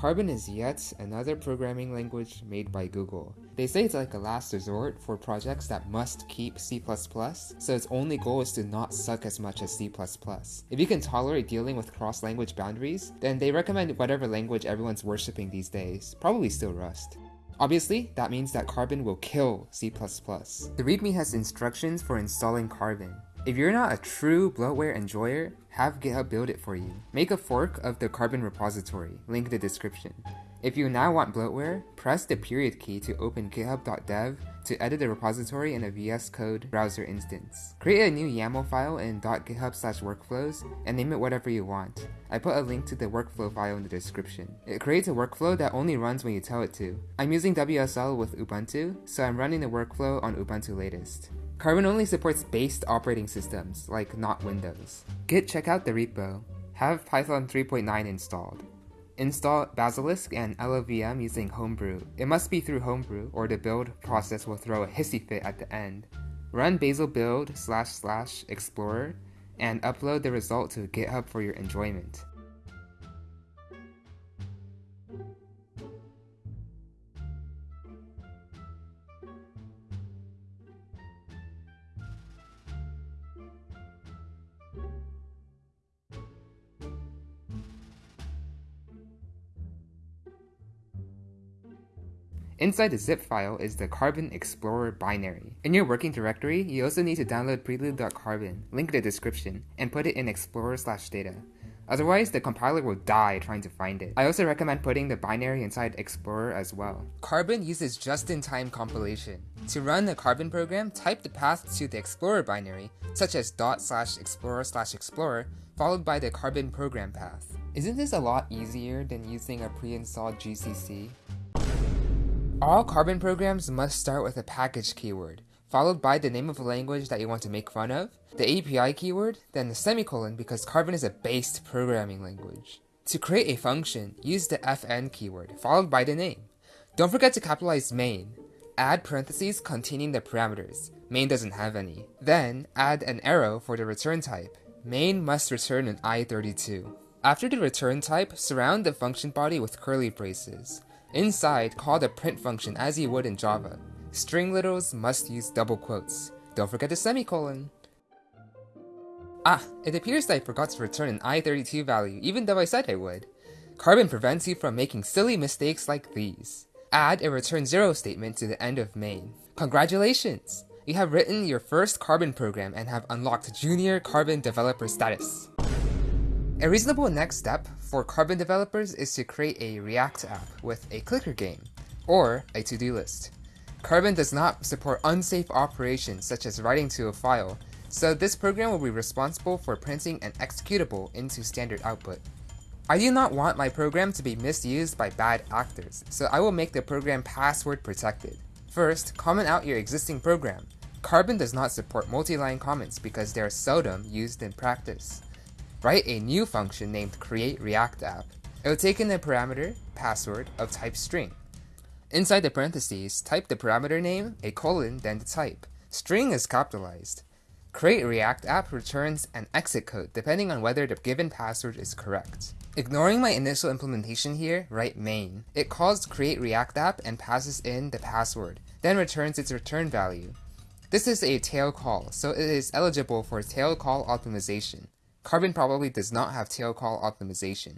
Carbon is yet another programming language made by Google. They say it's like a last resort for projects that must keep C++, so its only goal is to not suck as much as C++. If you can tolerate dealing with cross-language boundaries, then they recommend whatever language everyone's worshipping these days, probably still Rust. Obviously, that means that Carbon will kill C++. The README has instructions for installing Carbon. If you're not a true bloatware enjoyer, have GitHub build it for you. Make a fork of the Carbon repository, link in the description. If you now want bloatware, press the period key to open github.dev to edit the repository in a VS Code browser instance. Create a new YAML file in .github workflows and name it whatever you want. I put a link to the workflow file in the description. It creates a workflow that only runs when you tell it to. I'm using WSL with Ubuntu, so I'm running the workflow on Ubuntu latest. Carbon only supports based operating systems, like not Windows. Git check out the repo. Have Python 3.9 installed. Install Bazelisk and LLVM using Homebrew. It must be through Homebrew, or the build process will throw a hissy fit at the end. Run bazel build slash slash explorer and upload the result to GitHub for your enjoyment. Inside the zip file is the Carbon Explorer binary. In your working directory, you also need to download prelude.carbon, link in the description, and put it in explorer slash data. Otherwise, the compiler will die trying to find it. I also recommend putting the binary inside Explorer as well. Carbon uses just-in-time compilation. To run a Carbon program, type the path to the Explorer binary, such as dot slash explorer slash explorer, followed by the Carbon program path. Isn't this a lot easier than using a pre-installed GCC? All Carbon programs must start with a package keyword, followed by the name of the language that you want to make fun of, the API keyword, then the semicolon because Carbon is a based programming language. To create a function, use the fn keyword, followed by the name. Don't forget to capitalize main. Add parentheses containing the parameters. Main doesn't have any. Then, add an arrow for the return type. Main must return an i32. After the return type, surround the function body with curly braces. Inside, call the print function as you would in Java. String literals must use double quotes. Don't forget the semicolon. Ah, it appears that I forgot to return an i32 value even though I said I would. Carbon prevents you from making silly mistakes like these. Add a return zero statement to the end of main. Congratulations! You have written your first Carbon program and have unlocked Junior Carbon Developer status. A reasonable next step for Carbon developers is to create a React app with a clicker game, or a to-do list. Carbon does not support unsafe operations such as writing to a file, so this program will be responsible for printing an executable into standard output. I do not want my program to be misused by bad actors, so I will make the program password protected. First, comment out your existing program. Carbon does not support multi-line comments because they are seldom used in practice. Write a new function named createReactApp. It will take in a parameter, password, of type string. Inside the parentheses, type the parameter name, a colon, then the type. String is capitalized. CreateReactApp returns an exit code depending on whether the given password is correct. Ignoring my initial implementation here, write main. It calls createReactApp and passes in the password, then returns its return value. This is a tail call, so it is eligible for tail call optimization. Carbon probably does not have tail call optimization.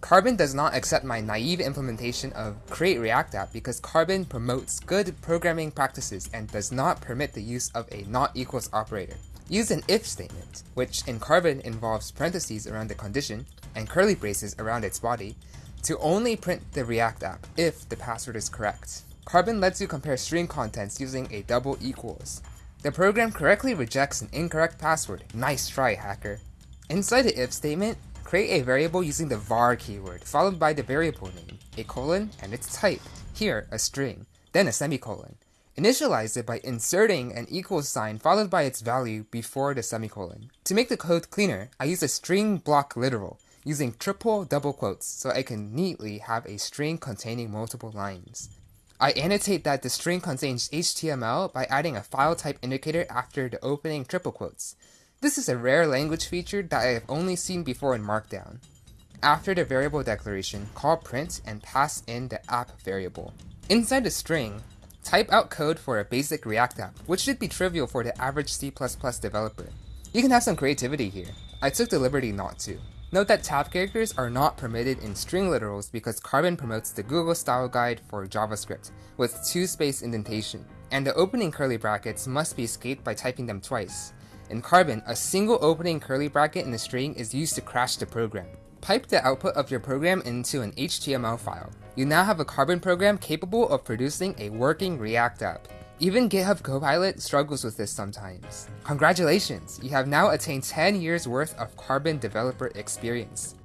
Carbon does not accept my naive implementation of create React app because Carbon promotes good programming practices and does not permit the use of a not equals operator. Use an if statement, which in Carbon involves parentheses around the condition and curly braces around its body, to only print the React app if the password is correct. Carbon lets you compare string contents using a double equals. The program correctly rejects an incorrect password. Nice try, hacker. Inside the if statement, create a variable using the var keyword, followed by the variable name, a colon, and its type, here a string, then a semicolon. Initialize it by inserting an equal sign followed by its value before the semicolon. To make the code cleaner, I use a string block literal, using triple double quotes so I can neatly have a string containing multiple lines. I annotate that the string contains HTML by adding a file type indicator after the opening triple quotes. This is a rare language feature that I have only seen before in Markdown. After the variable declaration, call print and pass in the app variable. Inside the string, type out code for a basic React app, which should be trivial for the average C++ developer. You can have some creativity here. I took the liberty not to. Note that tab characters are not permitted in string literals because Carbon promotes the Google style guide for JavaScript with two space indentation, and the opening curly brackets must be escaped by typing them twice. In Carbon, a single opening curly bracket in a string is used to crash the program. Pipe the output of your program into an HTML file. You now have a Carbon program capable of producing a working React app. Even GitHub Copilot struggles with this sometimes. Congratulations, you have now attained 10 years worth of Carbon developer experience.